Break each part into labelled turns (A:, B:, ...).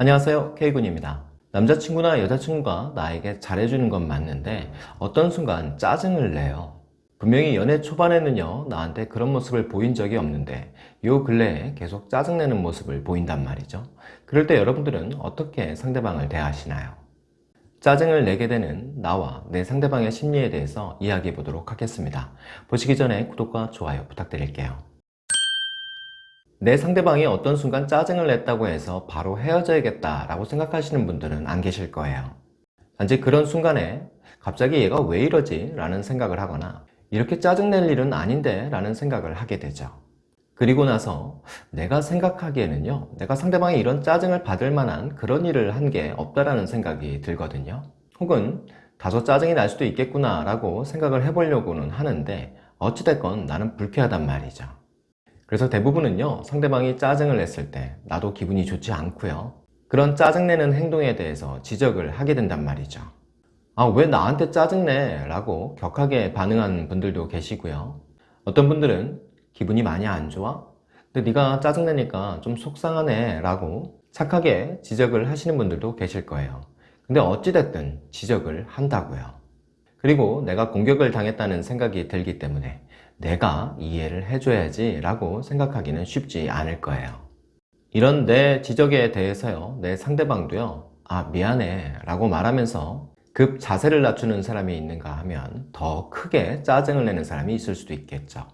A: 안녕하세요. K군입니다. 남자친구나 여자친구가 나에게 잘해주는 건 맞는데 어떤 순간 짜증을 내요. 분명히 연애 초반에는요 나한테 그런 모습을 보인 적이 없는데 요 근래에 계속 짜증내는 모습을 보인단 말이죠. 그럴 때 여러분들은 어떻게 상대방을 대하시나요? 짜증을 내게 되는 나와 내 상대방의 심리에 대해서 이야기해 보도록 하겠습니다. 보시기 전에 구독과 좋아요 부탁드릴게요 내 상대방이 어떤 순간 짜증을 냈다고 해서 바로 헤어져야겠다 라고 생각하시는 분들은 안 계실 거예요. 단지 그런 순간에 갑자기 얘가 왜 이러지? 라는 생각을 하거나 이렇게 짜증낼 일은 아닌데 라는 생각을 하게 되죠. 그리고 나서 내가 생각하기에는요 내가 상대방이 이런 짜증을 받을 만한 그런 일을 한 게 없다라는 생각이 들거든요. 혹은 다소 짜증이 날 수도 있겠구나 라고 생각을 해보려고는 하는데 어찌됐건 나는 불쾌하단 말이죠 그래서 대부분은요 상대방이 짜증을 냈을 때 나도 기분이 좋지 않고요. 그런 짜증내는 행동에 대해서 지적을 하게 된단 말이죠. 아 왜 나한테 짜증내? 라고 격하게 반응하는 분들도 계시고요. 어떤 분들은 기분이 많이 안 좋아? 근데 네가 짜증내니까 좀 속상하네? 라고 착하게 지적을 하시는 분들도 계실 거예요. 근데 어찌됐든 지적을 한다고요. 그리고 내가 공격을 당했다는 생각이 들기 때문에 내가 이해를 해줘야지 라고 생각하기는 쉽지 않을 거예요. 이런 내 지적에 대해서요 내 상대방도요 아 미안해 라고 말하면서 급 자세를 낮추는 사람이 있는가 하면 더 크게 짜증을 내는 사람이 있을 수도 있겠죠.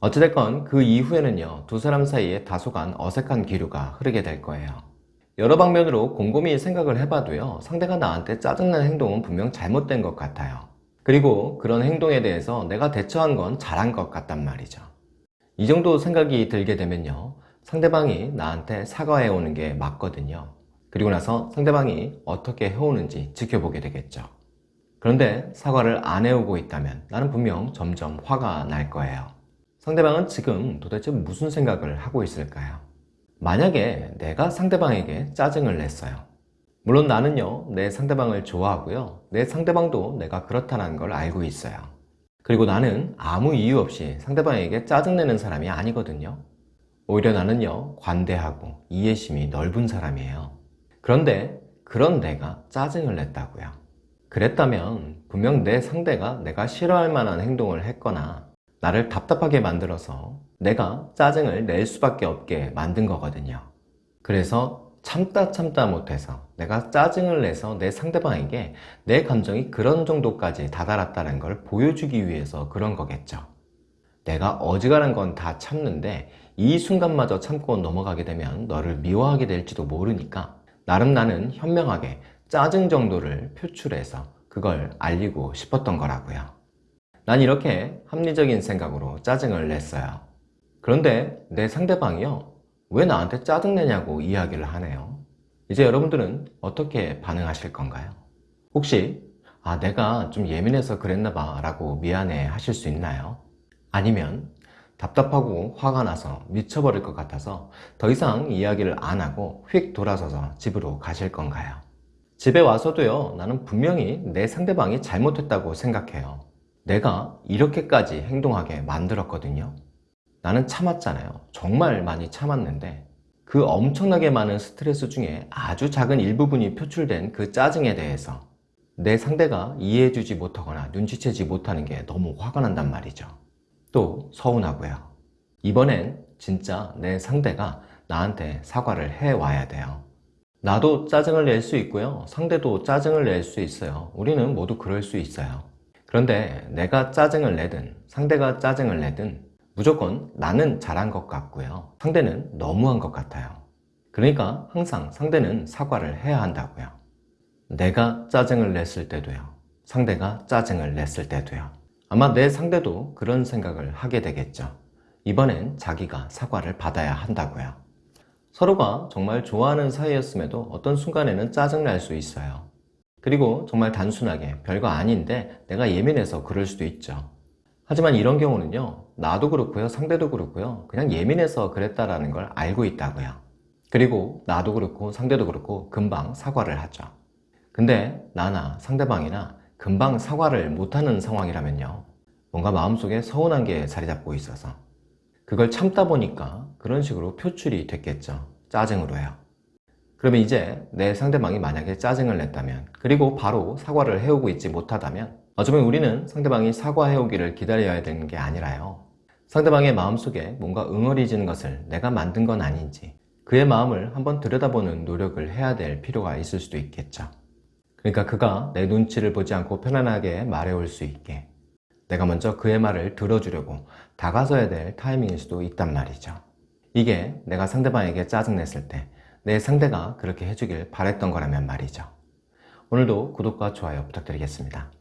A: 어찌됐건 그 이후에는요 두 사람 사이에 다소간 어색한 기류가 흐르게 될 거예요. 여러 방면으로 곰곰이 생각을 해봐도요 상대가 나한테 짜증나는 행동은 분명 잘못된 것 같아요 그리고 그런 행동에 대해서 내가 대처한 건 잘한 것 같단 말이죠. 이 정도 생각이 들게 되면요. 상대방이 나한테 사과해 오는 게 맞거든요. 그리고 나서 상대방이 어떻게 해오는지 지켜보게 되겠죠. 그런데 사과를 안 해오고 있다면 나는 분명 점점 화가 날 거예요. 상대방은 지금 도대체 무슨 생각을 하고 있을까요? 만약에 내가 상대방에게 짜증을 냈어요 물론 나는요 내 상대방을 좋아하고요. 내 상대방도 내가 그렇다는 걸 알고 있어요. 그리고 나는 아무 이유 없이 상대방에게 짜증내는 사람이 아니거든요. 오히려 나는요 관대하고 이해심이 넓은 사람이에요. 그런데 그런 내가 짜증을 냈다고요. 그랬다면 분명 내 상대가 내가 싫어할 만한 행동을 했거나 나를 답답하게 만들어서 내가 짜증을 낼 수밖에 없게 만든 거거든요. 그래서 참다 참다 못해서 내가 짜증을 내서 내 상대방에게 내 감정이 그런 정도까지 다다랐다는 걸 보여주기 위해서 그런 거겠죠. 내가 어지간한 건 다 참는데 이 순간마저 참고 넘어가게 되면 너를 미워하게 될지도 모르니까 나름 나는 현명하게 짜증 정도를 표출해서 그걸 알리고 싶었던 거라고요. 난 이렇게 합리적인 생각으로 짜증을 냈어요. 그런데 내 상대방이요 왜 나한테 짜증내냐고 이야기를 하네요 이제 여러분들은 어떻게 반응하실 건가요? 혹시 아 내가 좀 예민해서 그랬나 봐 라고 미안해 하실 수 있나요? 아니면 답답하고 화가 나서 미쳐버릴 것 같아서 더 이상 이야기를 안 하고 휙 돌아서서 집으로 가실 건가요? 집에 와서도요 나는 분명히 내 상대방이 잘못했다고 생각해요 내가 이렇게까지 행동하게 만들었거든요 나는 참았잖아요. 정말 많이 참았는데 그 엄청나게 많은 스트레스 중에 아주 작은 일부분이 표출된 그 짜증에 대해서 내 상대가 이해해주지 못하거나 눈치채지 못하는 게 너무 화가 난단 말이죠. 또 서운하고요. 이번엔 진짜 내 상대가 나한테 사과를 해와야 돼요. 나도 짜증을 낼 수 있고요. 상대도 짜증을 낼 수 있어요. 우리는 모두 그럴 수 있어요. 그런데 내가 짜증을 내든 상대가 짜증을 내든 무조건 나는 잘한 것 같고요. 상대는 너무한 것 같아요. 그러니까 항상 상대는 사과를 해야 한다고요. 내가 짜증을 냈을 때도요. 상대가 짜증을 냈을 때도요. 아마 내 상대도 그런 생각을 하게 되겠죠. 이번엔 자기가 사과를 받아야 한다고요. 서로가 정말 좋아하는 사이였음에도 어떤 순간에는 짜증날 수 있어요. 그리고 정말 단순하게 별거 아닌데 내가 예민해서 그럴 수도 있죠 하지만 이런 경우는요 나도 그렇고요 상대도 그렇고요 그냥 예민해서 그랬다라는 걸 알고 있다고요. 그리고 나도 그렇고 상대도 그렇고 금방 사과를 하죠. 근데 나나 상대방이나 금방 사과를 못하는 상황이라면요 뭔가 마음속에 서운한 게 자리 잡고 있어서 그걸 참다 보니까 그런 식으로 표출이 됐겠죠. 짜증으로요. 그러면 이제 내 상대방이 만약에 짜증을 냈다면 그리고 바로 사과를 해오고 있지 못하다면 어쩌면 우리는 상대방이 사과해오기를 기다려야 되는 게 아니라요. 상대방의 마음속에 뭔가 응어리지는 것을 내가 만든 건 아닌지 그의 마음을 한번 들여다보는 노력을 해야 될 필요가 있을 수도 있겠죠. 그러니까 그가 내 눈치를 보지 않고 편안하게 말해올 수 있게 내가 먼저 그의 말을 들어주려고 다가서야 될 타이밍일 수도 있단 말이죠. 이게 내가 상대방에게 짜증냈을 때 내 상대가 그렇게 해주길 바랬던 거라면 말이죠. 오늘도 구독과 좋아요 부탁드리겠습니다